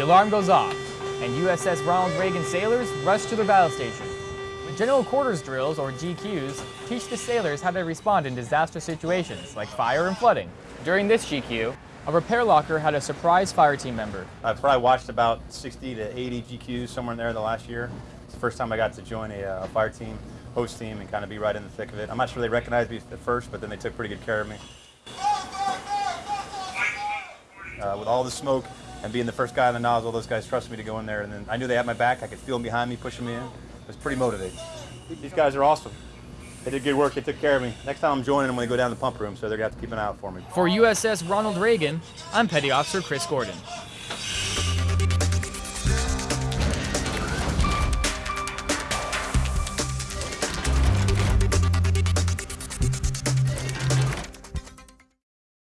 alarm goes off, and USS Ronald Reagan sailors rush to their battle station. General Quarters Drills, or GQs, teach the sailors how to respond in disaster situations like fire and flooding. During this GQ, a repair locker had a surprise fire team member. I've probably watched about 60 to 80 GQs somewhere in there the last year. It's the first time I got to join a, uh, fire team, hose team, and kind of be right in the thick of it. I'm not sure they recognized me at first, but then they took pretty good care of me. Uh, with all the smoke and being the first guy on the nozzle, those guys trusted me to go in there, and then I knew they had my back. I could feel them behind me, pushing me in. It was pretty motivating. These guys are awesome. They did good work. They took care of me. Next time I'm joining them when they go down to the pump room, so they're going to have to keep an eye out for me. For USS Ronald Reagan, I'm Petty Officer Chris Gordon.